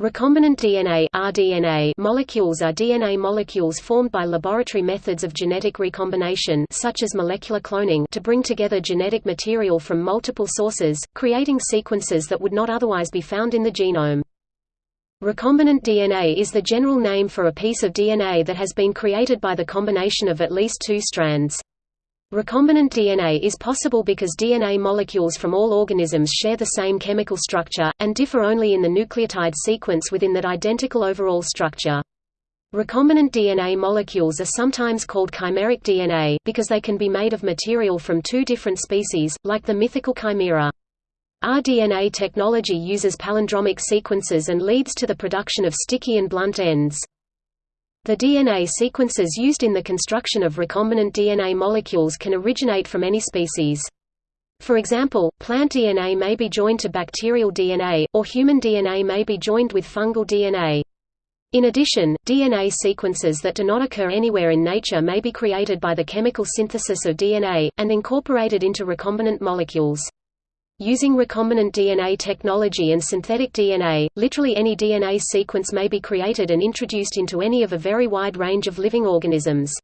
Recombinant DNA (rDNA) molecules are DNA molecules formed by laboratory methods of genetic recombination such as molecular cloning to bring together genetic material from multiple sources, creating sequences that would not otherwise be found in the genome. Recombinant DNA is the general name for a piece of DNA that has been created by the combination of at least two strands. Recombinant DNA is possible because DNA molecules from all organisms share the same chemical structure, and differ only in the nucleotide sequence within that identical overall structure. Recombinant DNA molecules are sometimes called chimeric DNA, because they can be made of material from two different species, like the mythical chimera. rDNA technology uses palindromic sequences and leads to the production of sticky and blunt ends. The DNA sequences used in the construction of recombinant DNA molecules can originate from any species. For example, plant DNA may be joined to bacterial DNA, or human DNA may be joined with fungal DNA. In addition, DNA sequences that do not occur anywhere in nature may be created by the chemical synthesis of DNA, and incorporated into recombinant molecules. Using recombinant DNA technology and synthetic DNA, literally any DNA sequence may be created and introduced into any of a very wide range of living organisms.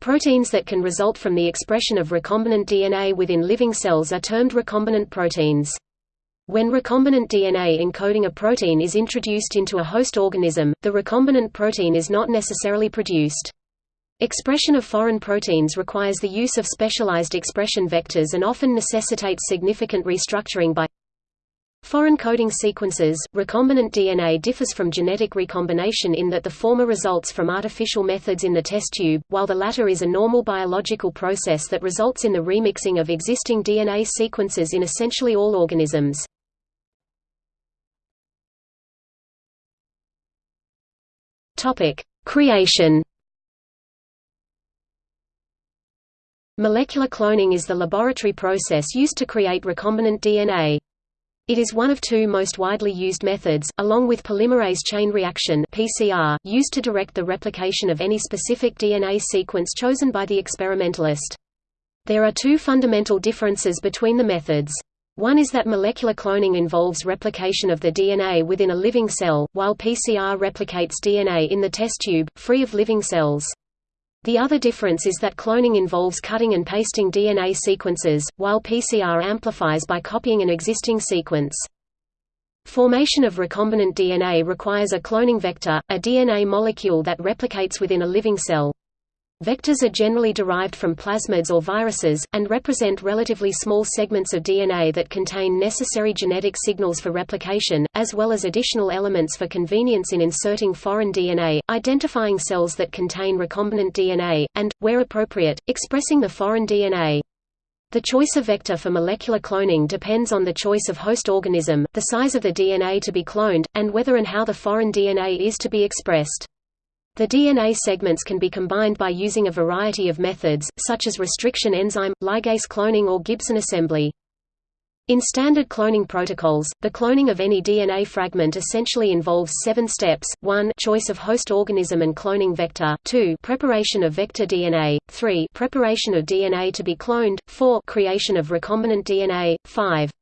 Proteins that can result from the expression of recombinant DNA within living cells are termed recombinant proteins. When recombinant DNA encoding a protein is introduced into a host organism, the recombinant protein is not necessarily produced. Expression of foreign proteins requires the use of specialized expression vectors and often necessitates significant restructuring by foreign coding sequences. Recombinant DNA differs from genetic recombination in that the former results from artificial methods in the test tube, while the latter is a normal biological process that results in the remixing of existing DNA sequences in essentially all organisms. Creation Molecular cloning is the laboratory process used to create recombinant DNA. It is one of two most widely used methods, along with polymerase chain reaction (PCR), used to direct the replication of any specific DNA sequence chosen by the experimentalist. There are two fundamental differences between the methods. One is that molecular cloning involves replication of the DNA within a living cell, while PCR replicates DNA in the test tube, free of living cells. The other difference is that cloning involves cutting and pasting DNA sequences, while PCR amplifies by copying an existing sequence. Formation of recombinant DNA requires a cloning vector, a DNA molecule that replicates within a living cell. Vectors are generally derived from plasmids or viruses, and represent relatively small segments of DNA that contain necessary genetic signals for replication, as well as additional elements for convenience in inserting foreign DNA, identifying cells that contain recombinant DNA, and, where appropriate, expressing the foreign DNA. The choice of vector for molecular cloning depends on the choice of host organism, the size of the DNA to be cloned, and whether and how the foreign DNA is to be expressed. The DNA segments can be combined by using a variety of methods, such as restriction enzyme, ligase cloning or Gibson assembly. In standard cloning protocols, the cloning of any DNA fragment essentially involves seven steps, 1 choice of host organism and cloning vector, 2 preparation of vector DNA, 3 preparation of DNA to be cloned, 4 creation of recombinant DNA, 5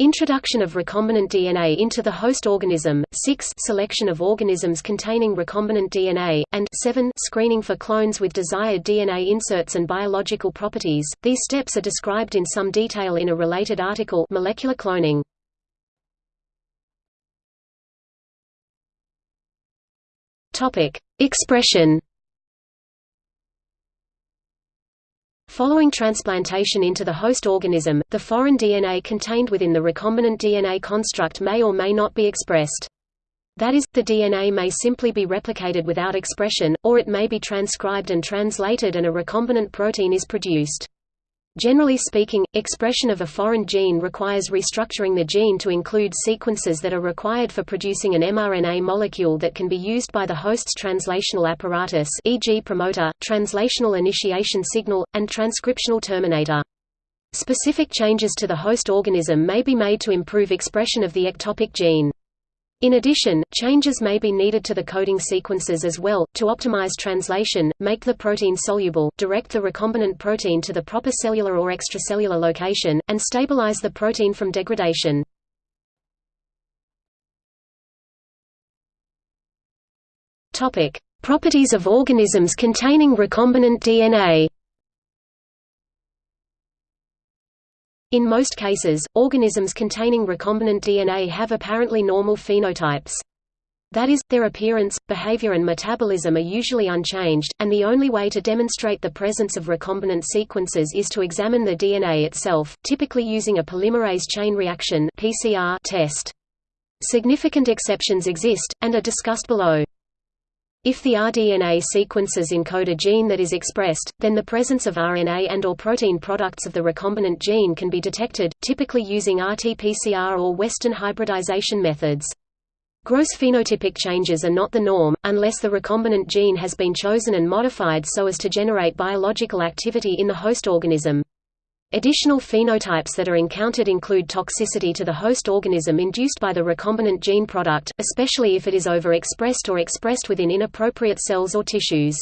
Introduction of recombinant DNA into the host organism, 6 selection of organisms containing recombinant DNA, and 7 screening for clones with desired DNA inserts and biological properties. These steps are described in some detail in a related article Molecular cloning. Topic: Expression Following transplantation into the host organism, the foreign DNA contained within the recombinant DNA construct may or may not be expressed. That is, the DNA may simply be replicated without expression, or it may be transcribed and translated and a recombinant protein is produced. Generally speaking, expression of a foreign gene requires restructuring the gene to include sequences that are required for producing an mRNA molecule that can be used by the host's translational apparatus e.g. promoter, translational initiation signal, and transcriptional terminator. Specific changes to the host organism may be made to improve expression of the ectopic gene. In addition, changes may be needed to the coding sequences as well, to optimize translation, make the protein soluble, direct the recombinant protein to the proper cellular or extracellular location, and stabilize the protein from degradation. Properties of organisms containing recombinant DNA In most cases, organisms containing recombinant DNA have apparently normal phenotypes. That is, their appearance, behavior and metabolism are usually unchanged, and the only way to demonstrate the presence of recombinant sequences is to examine the DNA itself, typically using a polymerase chain reaction (PCR) test. Significant exceptions exist, and are discussed below. If the rDNA sequences encode a gene that is expressed, then the presence of RNA and or protein products of the recombinant gene can be detected, typically using RT-PCR or Western hybridization methods. Gross phenotypic changes are not the norm, unless the recombinant gene has been chosen and modified so as to generate biological activity in the host organism. Additional phenotypes that are encountered include toxicity to the host organism induced by the recombinant gene product, especially if it is overexpressed or expressed within inappropriate cells or tissues.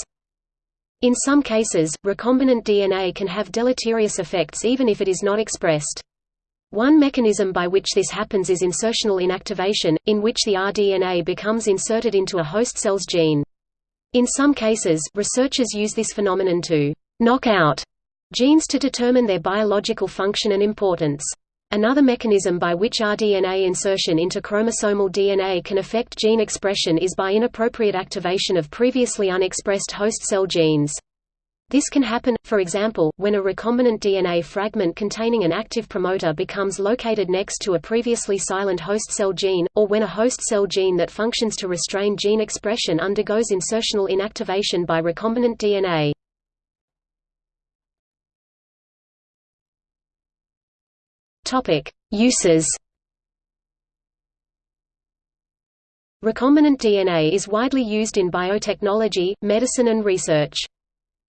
In some cases, recombinant DNA can have deleterious effects even if it is not expressed. One mechanism by which this happens is insertional inactivation, in which the rDNA becomes inserted into a host cell's gene. In some cases, researchers use this phenomenon to knock out genes to determine their biological function and importance. Another mechanism by which rDNA insertion into chromosomal DNA can affect gene expression is by inappropriate activation of previously unexpressed host cell genes. This can happen, for example, when a recombinant DNA fragment containing an active promoter becomes located next to a previously silent host cell gene, or when a host cell gene that functions to restrain gene expression undergoes insertional inactivation by recombinant DNA. Uses Recombinant DNA is widely used in biotechnology, medicine and research.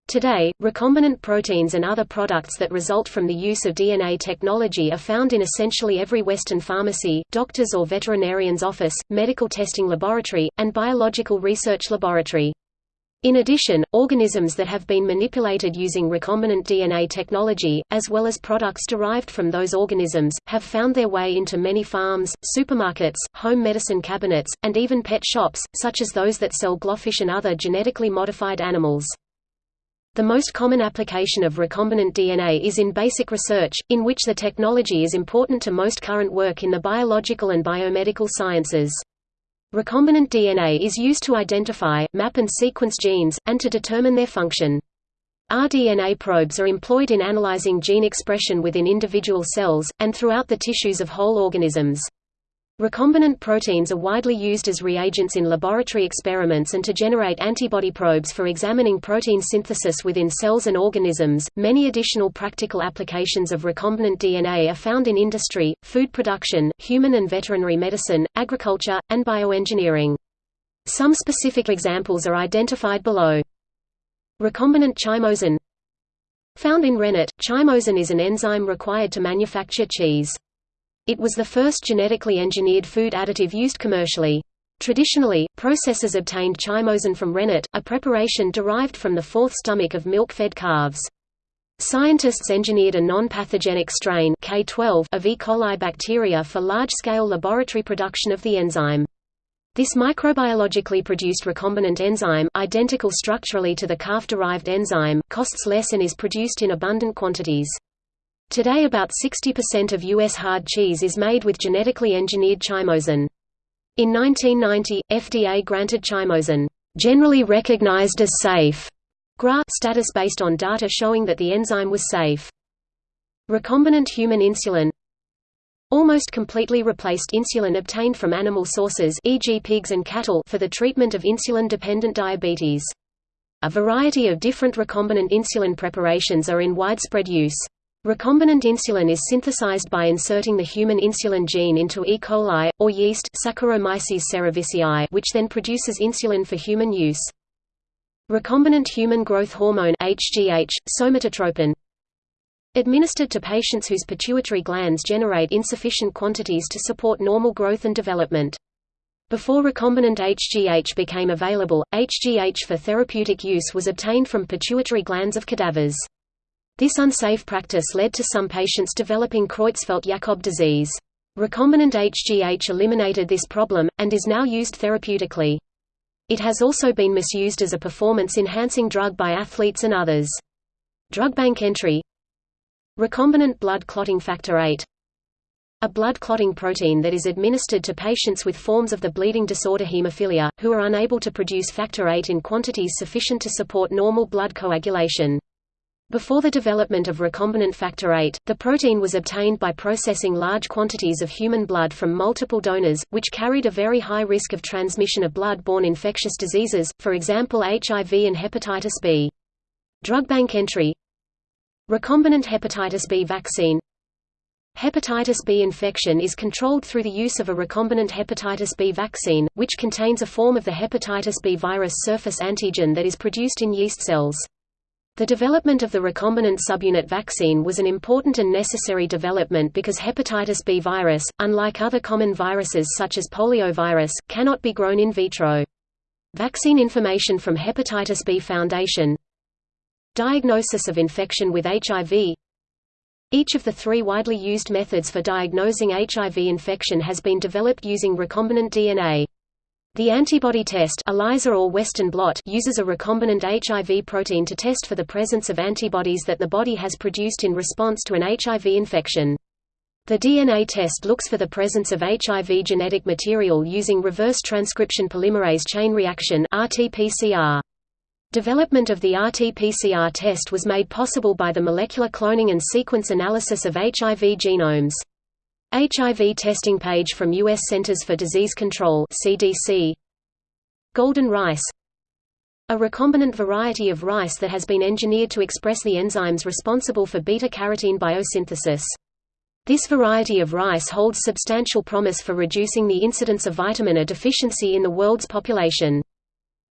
Today, recombinant proteins and other products that result from the use of DNA technology are found in essentially every Western pharmacy, doctor's or veterinarian's office, medical testing laboratory, and biological research laboratory. In addition, organisms that have been manipulated using recombinant DNA technology, as well as products derived from those organisms, have found their way into many farms, supermarkets, home medicine cabinets, and even pet shops, such as those that sell glowfish and other genetically modified animals. The most common application of recombinant DNA is in basic research, in which the technology is important to most current work in the biological and biomedical sciences. Recombinant DNA is used to identify, map and sequence genes, and to determine their function. rDNA probes are employed in analyzing gene expression within individual cells, and throughout the tissues of whole organisms. Recombinant proteins are widely used as reagents in laboratory experiments and to generate antibody probes for examining protein synthesis within cells and organisms. Many additional practical applications of recombinant DNA are found in industry, food production, human and veterinary medicine, agriculture, and bioengineering. Some specific examples are identified below. Recombinant chymosin Found in rennet, chymosin is an enzyme required to manufacture cheese. It was the first genetically engineered food additive used commercially. Traditionally, processors obtained chymosin from rennet, a preparation derived from the fourth stomach of milk-fed calves. Scientists engineered a non-pathogenic strain K12 of E. coli bacteria for large-scale laboratory production of the enzyme. This microbiologically produced recombinant enzyme, identical structurally to the calf-derived enzyme, costs less and is produced in abundant quantities. Today about 60% of U.S. hard cheese is made with genetically engineered chymosin. In 1990, FDA granted chymosin, generally recognized as safe, GRA status based on data showing that the enzyme was safe. Recombinant human insulin almost completely replaced insulin obtained from animal sources e.g. pigs and cattle for the treatment of insulin-dependent diabetes. A variety of different recombinant insulin preparations are in widespread use. Recombinant insulin is synthesized by inserting the human insulin gene into E. coli, or yeast Saccharomyces cerevisiae which then produces insulin for human use. Recombinant human growth hormone HGH, somatotropin administered to patients whose pituitary glands generate insufficient quantities to support normal growth and development. Before recombinant HGH became available, HGH for therapeutic use was obtained from pituitary glands of cadavers. This unsafe practice led to some patients developing Creutzfeldt-Jakob disease. Recombinant HGH eliminated this problem, and is now used therapeutically. It has also been misused as a performance-enhancing drug by athletes and others. Drug bank entry Recombinant blood clotting factor VIII a blood clotting protein that is administered to patients with forms of the bleeding disorder hemophilia, who are unable to produce factor VIII in quantities sufficient to support normal blood coagulation. Before the development of recombinant factor VIII, the protein was obtained by processing large quantities of human blood from multiple donors, which carried a very high risk of transmission of blood-borne infectious diseases, for example HIV and hepatitis B. Drug bank entry Recombinant hepatitis B vaccine Hepatitis B infection is controlled through the use of a recombinant hepatitis B vaccine, which contains a form of the hepatitis B virus surface antigen that is produced in yeast cells. The development of the recombinant subunit vaccine was an important and necessary development because hepatitis B virus, unlike other common viruses such as poliovirus, cannot be grown in vitro. Vaccine information from Hepatitis B Foundation Diagnosis of infection with HIV each of the three widely used methods for diagnosing HIV infection has been developed using recombinant DNA. The antibody test ELISA or Western blot uses a recombinant HIV protein to test for the presence of antibodies that the body has produced in response to an HIV infection. The DNA test looks for the presence of HIV genetic material using reverse transcription polymerase chain reaction RT-PCR. Development of the RT-PCR test was made possible by the molecular cloning and sequence analysis of HIV genomes. HIV testing page from U.S. Centers for Disease Control CDC. Golden rice A recombinant variety of rice that has been engineered to express the enzymes responsible for beta-carotene biosynthesis. This variety of rice holds substantial promise for reducing the incidence of vitamin A deficiency in the world's population.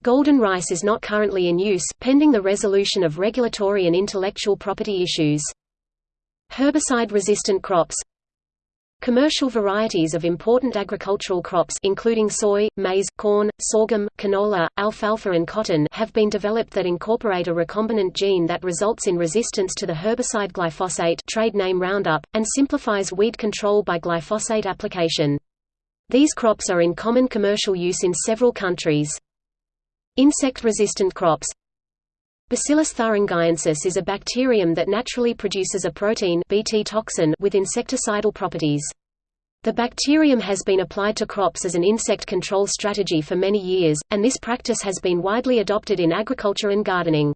Golden rice is not currently in use, pending the resolution of regulatory and intellectual property issues. Herbicide-resistant crops Commercial varieties of important agricultural crops including soy, maize, corn, sorghum, canola, alfalfa and cotton have been developed that incorporate a recombinant gene that results in resistance to the herbicide glyphosate trade name Roundup, and simplifies weed control by glyphosate application. These crops are in common commercial use in several countries. Insect-resistant crops Bacillus thuringiensis is a bacterium that naturally produces a protein Bt toxin with insecticidal properties. The bacterium has been applied to crops as an insect control strategy for many years, and this practice has been widely adopted in agriculture and gardening.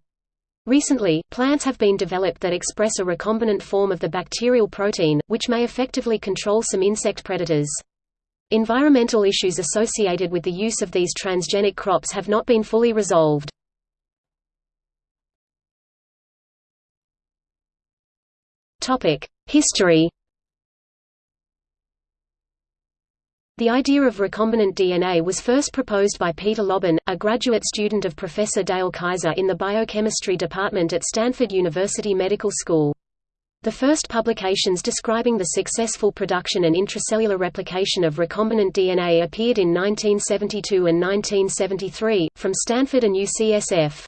Recently, plants have been developed that express a recombinant form of the bacterial protein, which may effectively control some insect predators. Environmental issues associated with the use of these transgenic crops have not been fully resolved. History The idea of recombinant DNA was first proposed by Peter Lobban, a graduate student of Professor Dale Kaiser in the biochemistry department at Stanford University Medical School. The first publications describing the successful production and intracellular replication of recombinant DNA appeared in 1972 and 1973, from Stanford and UCSF.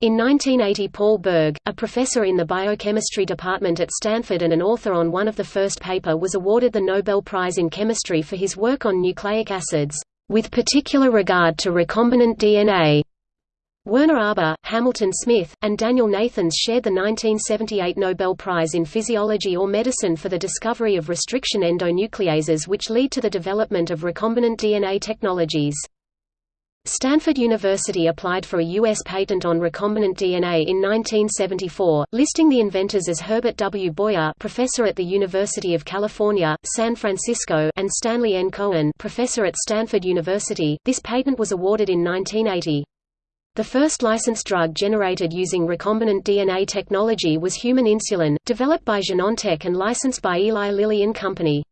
In 1980 Paul Berg, a professor in the biochemistry department at Stanford and an author on one of the first paper was awarded the Nobel Prize in Chemistry for his work on nucleic acids, with particular regard to recombinant DNA. Werner Arber, Hamilton Smith, and Daniel Nathans shared the 1978 Nobel Prize in Physiology or Medicine for the discovery of restriction endonucleases which lead to the development of recombinant DNA technologies. Stanford University applied for a U.S. patent on recombinant DNA in 1974, listing the inventors as Herbert W. Boyer professor at the University of California, San Francisco and Stanley N. Cohen professor at Stanford University. This patent was awarded in 1980. The first licensed drug generated using recombinant DNA technology was human insulin, developed by Genentech and licensed by Eli Lilly and Company.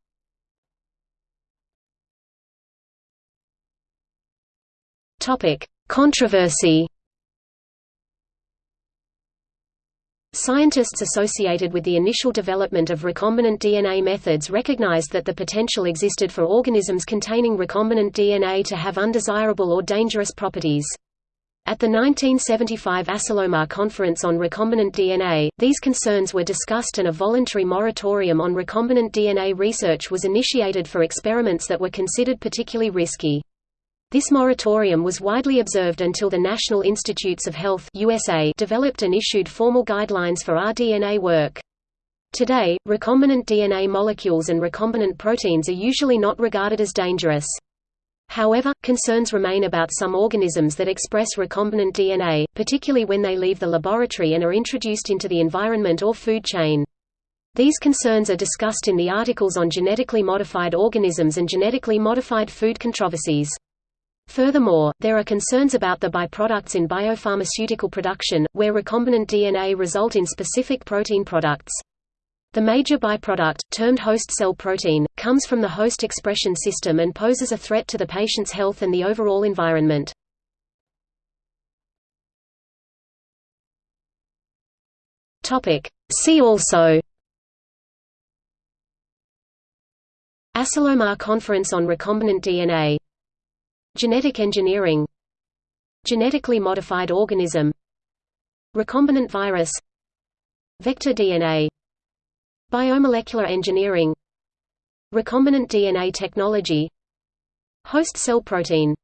Topic: Controversy. Scientists associated with the initial development of recombinant DNA methods recognized that the potential existed for organisms containing recombinant DNA to have undesirable or dangerous properties. At the 1975 Asilomar Conference on Recombinant DNA, these concerns were discussed and a voluntary moratorium on recombinant DNA research was initiated for experiments that were considered particularly risky. This moratorium was widely observed until the National Institutes of Health USA developed and issued formal guidelines for rDNA work. Today, recombinant DNA molecules and recombinant proteins are usually not regarded as dangerous. However, concerns remain about some organisms that express recombinant DNA, particularly when they leave the laboratory and are introduced into the environment or food chain. These concerns are discussed in the articles on genetically modified organisms and genetically modified food controversies. Furthermore, there are concerns about the byproducts in biopharmaceutical production, where recombinant DNA result in specific protein products. The major byproduct, termed host cell protein, comes from the host expression system and poses a threat to the patient's health and the overall environment. See also Asilomar Conference on Recombinant DNA Genetic engineering. Genetically modified organism. Recombinant virus. Vector DNA Biomolecular engineering. Recombinant DNA technology. Host cell protein